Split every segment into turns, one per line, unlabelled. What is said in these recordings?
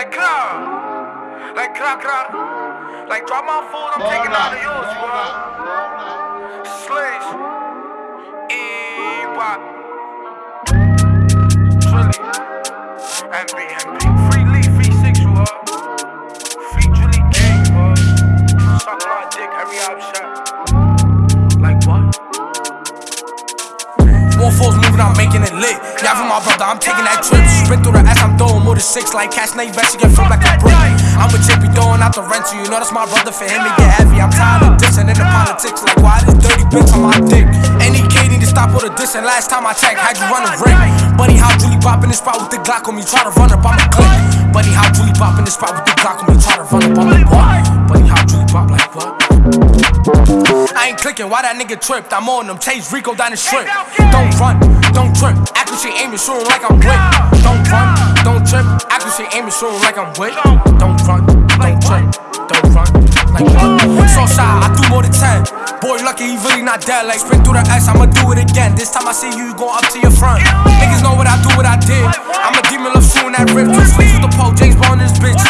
Like crack. Like crack, crack. Like drop my food, I'm taking out of yours, you heard? Slaves.
Moving, I'm making it lit. Yeah, for my brother, I'm taking that trip. Sprint through the ass, I'm throwing more than six. Like cash, now you bet you get flipped like a brick. I'm with JP throwing out the rent, rental. You know that's my brother. For him, it get heavy. I'm tired of dissing in the politics. Like why this dirty bitch on my dick? Any K need to stop all the dissing. Last time I checked, had you run a ring. How Julie Bop in this spot with the Glock on me. Try to run up, I'm a click. How Julie Bop in this spot with the Glock on me. Try to run up, I'm a what? Bunny, how Julie Bop like what? I ain't clicking, why that nigga tripped? I'm on them, chase Rico down the strip. Don't run, don't trip. Accuracy aiming, shooting like I'm with. Don't run, don't trip. Accuracy aiming, shooting like I'm with. Don't run, don't trip. Don't run, like what? So shy, I do more than 10. Boy, lucky he really not dead. Like spin through the S, I'ma do it again. This time I see you, you up to your front. Niggas know what I do, what I did. I'm a demon, love shooting that rip. Two with the pole, James Bond in this bitch.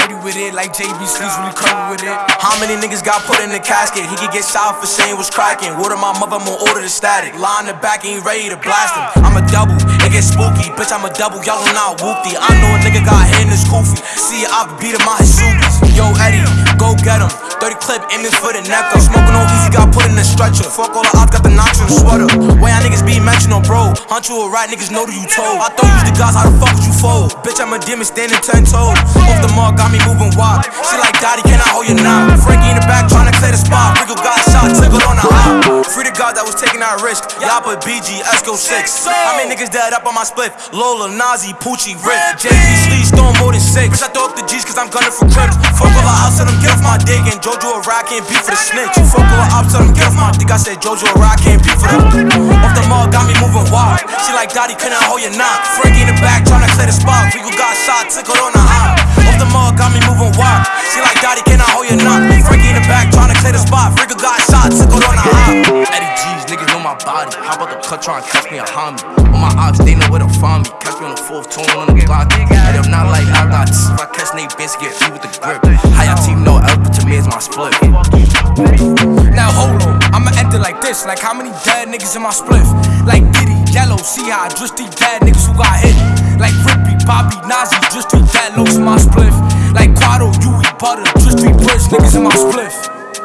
Sturdy with it. Like JB really curvy with it. How many niggas got put in the casket? He could get shot for saying was cracking. Of my mother, gonna order the static. Lie in the back, ain't ready to blast him. I'm a double, it get spooky. Bitch, I'm a double, y'all not whoopty. I know a nigga got hit in his koofy. See, I beat him out his shoobies. Yo, Eddie, go get him. 30 clip aiming for the neck. I'm smoking on easy, got put in the stretcher. Fuck all the odds, got the the sweater. Way y'all niggas be mentioned on bro? Hunt you a rat, niggas know that you told. I thought you the guys, how the fuck would you fold? Bitch, I'm a demon standing 10 toes. Off the mark, got me moving wild. She like, Daddy, can I hold you now? Frankie in the back, tryna clear the spot. Rico got shot, tickled on the hop. Free the God that was taking that risk. Y'all put BG, Esco 6. How many niggas dead up on my split? Lola, Nazi, Poochie, Rick. JP Sleeves, throwing more than six. Bitch, I throw up the G's cause I'm gunning for crips. Fuck all the ops, tell them get off my dick. And Jojo a rock, can't beat for the snitch. You fuck all the ops, tell them get off my dick. I said Jojo a rock, can't beat for them. Off the mall, got me moving wild. She like, Daddy, couldn't hold your knock. Frankie in the back, tryna clear the spot. Rico got shot, tickled on the hop. Off the mall, got me moving my body. How about the cut, try and catch me a homie? On my ops, they know where to find me. Catch me on the fourth tune on the block. And if not like I got this, if I catch Nate Bitch, get me with the grip. How y'all team know L, but to me is my split. Now hold on, I'ma end it like this. Like how many dead niggas in my spliff? Like Diddy, Yellow, see how I just these dead niggas who got hit. Like Rippy, Bobby, Nazi, just three dead lows in my spliff. Like Quado, Yui, Butter, just three rich niggas in my spliff.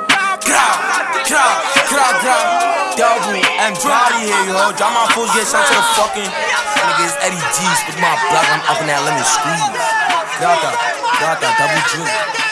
Grab, grab, grab, grab. Double M Drowdy here, yo. Drop my fools, get shot to the fucking niggas. Eddie G's with my block. I'm up in that lemon squeeze. Got that, got that double drink.